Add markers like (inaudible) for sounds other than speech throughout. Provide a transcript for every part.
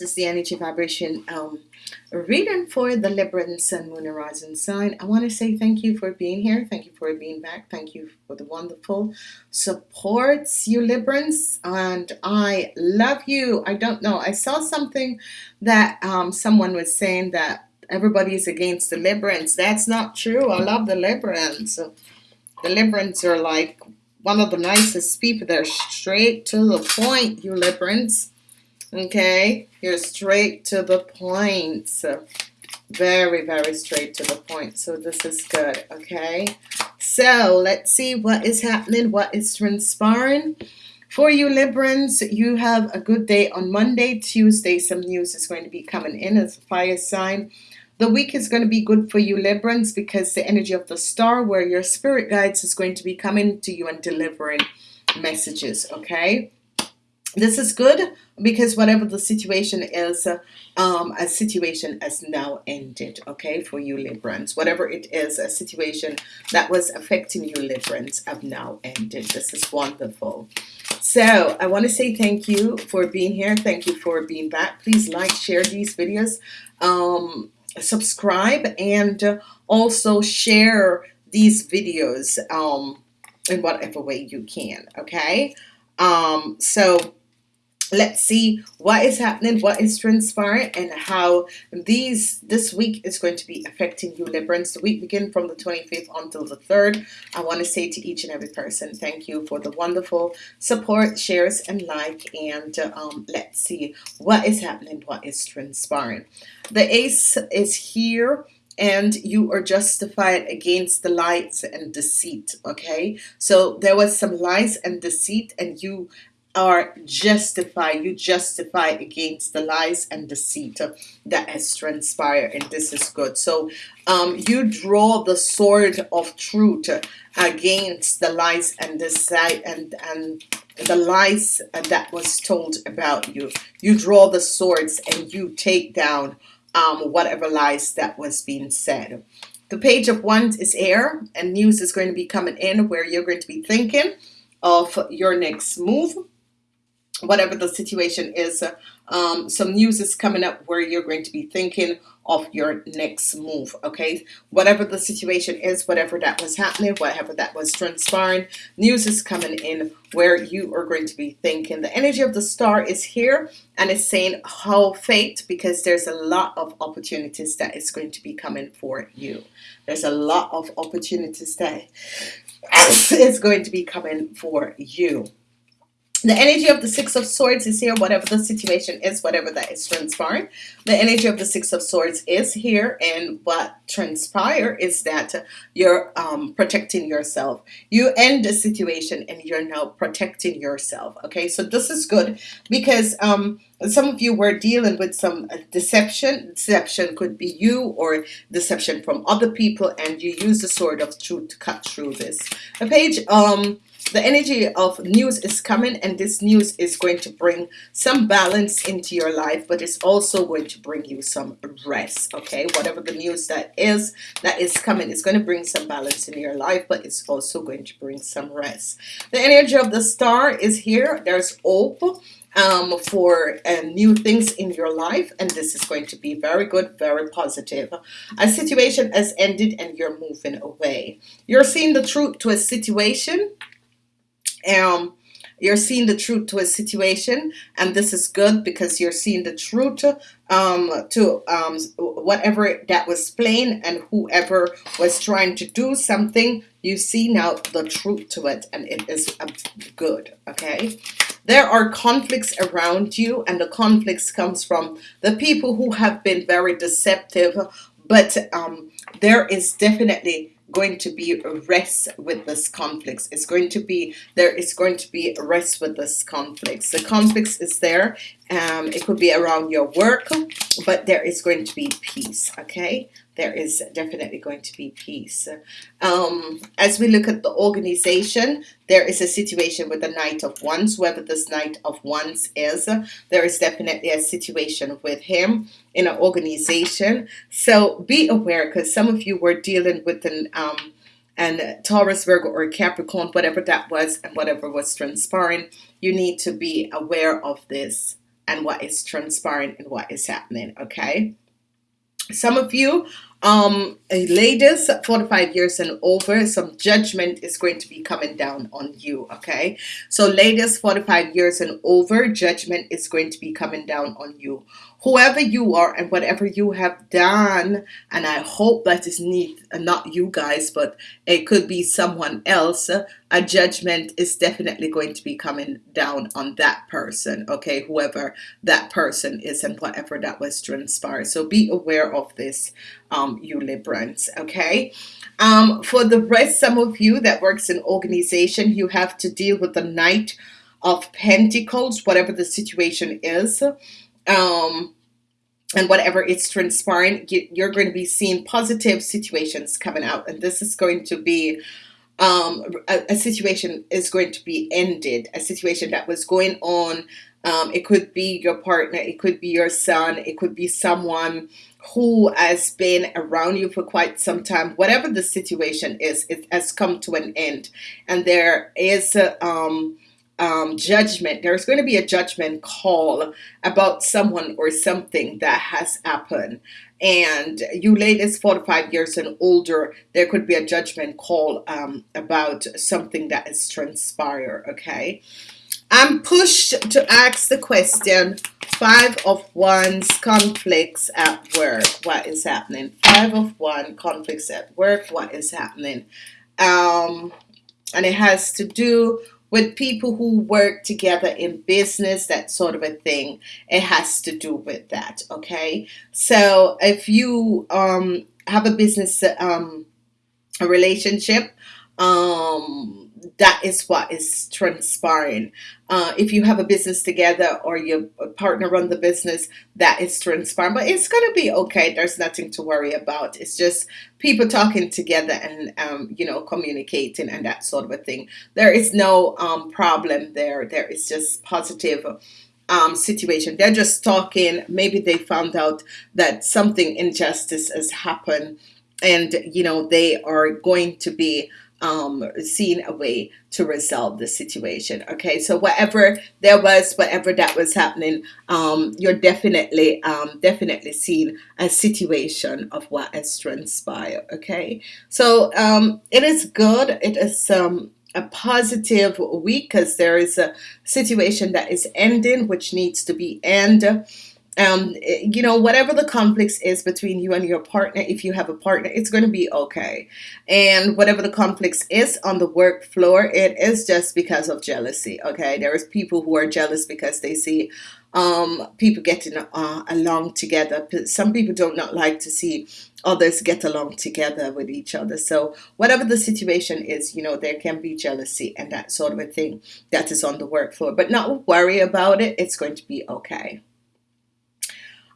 this is the energy vibration um, reading for the Libra Sun, Moon, and Rising sign. I want to say thank you for being here. Thank you for being back. Thank you for the wonderful supports, you Librans. And I love you. I don't know. I saw something that um, someone was saying that everybody is against the Librans. That's not true. I love the Librans. The Librans are like one of the nicest people. They're straight to the point, you Librans okay? You're straight to the point so very very straight to the point so this is good okay? So let's see what is happening what is transpiring. For you Librans you have a good day on Monday Tuesday. Some news is going to be coming in as a fire sign. The week is going to be good for you Librans because the energy of the star where your spirit guides is going to be coming to you and delivering messages okay this is good because whatever the situation is um, a situation has now ended okay for you Librans. Whatever it is a situation that was affecting you Librans have now ended. This is wonderful. So I want to say thank you for being here. Thank you for being back. Please like share these videos. Um, subscribe and also share these videos um, in whatever way you can okay? Um, so let's see what is happening what is transpiring and how these this week is going to be affecting you. Librans the week begin from the 25th until the 3rd I want to say to each and every person thank you for the wonderful support shares and like and um, let's see what is happening what is transpiring. The ace is here and you are justified against the lies and deceit okay? So there was some lies and deceit and you are justified you justify against the lies and deceit that has transpired and this is good. So um, you draw the sword of truth against the lies and deceit and and the lies that was told about you. You draw the swords and you take down um, whatever lies that was being said. The page of wands is air and news is going to be coming in where you're going to be thinking of your next move whatever the situation is um, some news is coming up where you're going to be thinking of your next move okay? Whatever the situation is whatever that was happening whatever that was transpiring news is coming in where you are going to be thinking. The energy of the star is here and it's saying how fate because there's a lot of opportunities that is going to be coming for you. There's a lot of opportunities that (coughs) is going to be coming for you the energy of the Six of Swords is here, whatever the situation is, whatever that is transpiring. The energy of the Six of Swords is here, and what transpire is that you're um, protecting yourself. You end the situation and you're now protecting yourself. Okay, so this is good because um, some of you were dealing with some deception. Deception could be you or deception from other people, and you use the sword of truth to cut through this. The page um the energy of news is coming and this news is going to bring some balance into your life but it's also going to bring you some rest okay? Whatever the news that is that is coming is going to bring some balance in your life but it's also going to bring some rest. The energy of the star is here. There's hope um, for uh, new things in your life and this is going to be very good very positive. A situation has ended and you're moving away. You're seeing the truth to a situation um, you're seeing the truth to a situation and this is good because you're seeing the truth um, to um, whatever that was plain and whoever was trying to do something you see now the truth to it and it is good okay? There are conflicts around you and the conflicts comes from the people who have been very deceptive but um, there is definitely going to be rest with this conflicts. It's going to be there is going to be rest with this conflicts. The conflicts is there um, it could be around your work but there is going to be peace okay? There is definitely going to be peace. Um, as we look at the organization there is a situation with the Knight of Wands whoever this Knight of Wands is there is definitely a situation with him in an organization. So be aware because some of you were dealing with an um, and Taurus Virgo or Capricorn whatever that was and whatever was transpiring you need to be aware of this and what is transpiring and what is happening okay? Some of you um ladies 45 years and over some judgment is going to be coming down on you okay? So ladies 45 years and over judgment is going to be coming down on you. Whoever you are and whatever you have done and I hope that is neat not you guys but it could be someone else a judgment is definitely going to be coming down on that person okay? Whoever that person is and whatever that was transpired. So be aware of this um, you Librans okay um, for the rest some of you that works in organization you have to deal with the Knight of Pentacles whatever the situation is um, and whatever it's transpiring, you're going to be seeing positive situations coming out, and this is going to be um, a, a, situation is going to be ended. A situation that was going on. Um, it could be your partner. It could be your son. It could be someone who has been around you for quite some time. Whatever the situation is, it has come to an end, and there is a, um, um, judgment. There's going to be a judgment call about someone or something that has happened. And you ladies 45 years and older, there could be a judgment call um, about something that is transpired. Okay. I'm pushed to ask the question five of wands conflicts at work what is happening five of one conflicts at work what is happening um and it has to do with people who work together in business, that sort of a thing. It has to do with that. Okay. So if you um, have a business, um, a relationship, um, that is what is transpiring. Uh, if you have a business together or your partner run the business, that is transpiring. But it's going to be okay. There's nothing to worry about. It's just people talking together and, um, you know, communicating and that sort of a thing. There is no um, problem there. There is just positive um, situation. They're just talking. Maybe they found out that something injustice has happened and, you know, they are going to be um, seeing a way to resolve the situation. Okay, so whatever there was, whatever that was happening, um, you're definitely, um, definitely seeing a situation of what has transpired. Okay, so um, it is good. It is um, a positive week because there is a situation that is ending, which needs to be end um, you know, whatever the conflicts is between you and your partner, if you have a partner, it's going to be okay. And whatever the conflicts is on the work floor, it is just because of jealousy. Okay, there is people who are jealous because they see um, people getting uh, along together. Some people do not like to see others get along together with each other. So whatever the situation is, you know, there can be jealousy and that sort of a thing that is on the work floor. But not worry about it. It's going to be okay.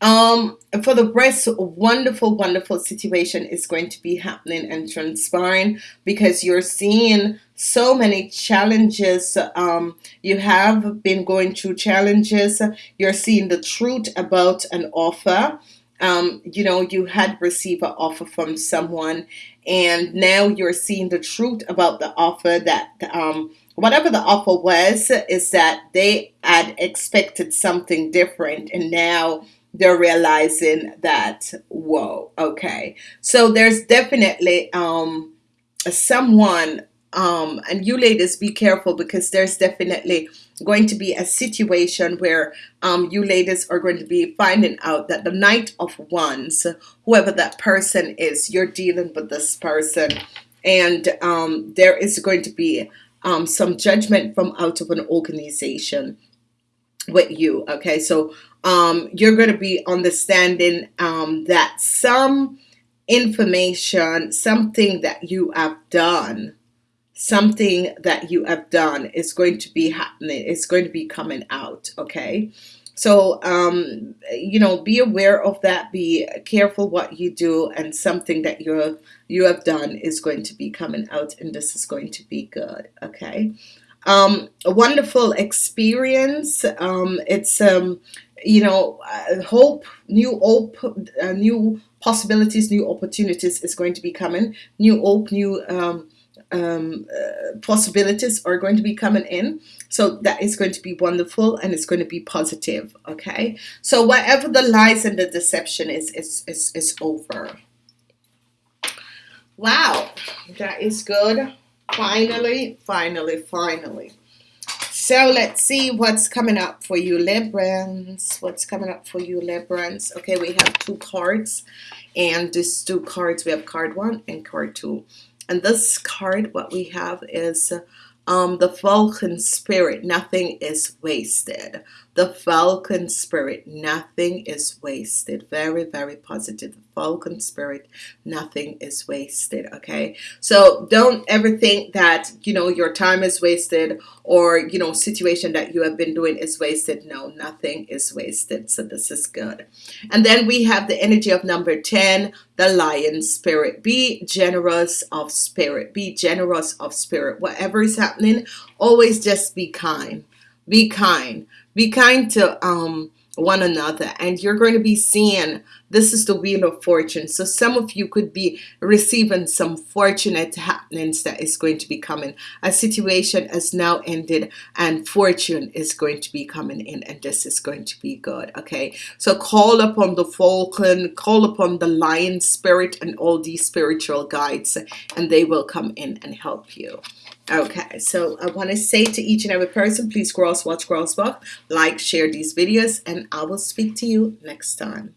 Um, for the rest, wonderful, wonderful situation is going to be happening and transpiring because you're seeing so many challenges. Um, you have been going through challenges. You're seeing the truth about an offer. Um, you know, you had received an offer from someone, and now you're seeing the truth about the offer that um, whatever the offer was, is that they had expected something different, and now they're realizing that whoa okay. So there's definitely um someone um and you ladies be careful because there's definitely going to be a situation where um you ladies are going to be finding out that the Knight of Wands whoever that person is you're dealing with this person. And um there is going to be um some judgment from out of an organization with you okay so um, you're going to be understanding um, that some information, something that you have done, something that you have done is going to be happening. It's going to be coming out. Okay. So, um, you know, be aware of that. Be careful what you do, and something that you you have done is going to be coming out, and this is going to be good. Okay, um, a wonderful experience. Um, it's um, you know, uh, hope, new hope, uh, new possibilities, new opportunities is going to be coming. New hope, new um, um, uh, possibilities are going to be coming in so that is going to be wonderful and it's going to be positive okay so whatever the lies and the deception is is is, is over wow that is good finally finally finally. So let's see what's coming up for you Librans what's coming up for you Librans okay we have two cards and these two cards we have card one and card two. And this card what we have is um, the Falcon Spirit. Nothing is wasted the Falcon Spirit nothing is wasted. Very very positive. The Falcon Spirit nothing is wasted okay? So don't ever think that you know your time is wasted or you know situation that you have been doing is wasted. No nothing is wasted. So this is good. And then we have the energy of number 10 the lion spirit. Be generous of spirit. Be generous of spirit. Whatever is happening always just be kind be kind. Be kind to um one another and you're going to be seeing this is the wheel of fortune. So some of you could be receiving some fortunate happenings that is going to be coming. A situation has now ended and fortune is going to be coming in and this is going to be good okay? So call upon the falcon call upon the lion spirit and all these spiritual guides and they will come in and help you Okay, so I want to say to each and every person, please cross watch, cross walk, like, share these videos, and I will speak to you next time.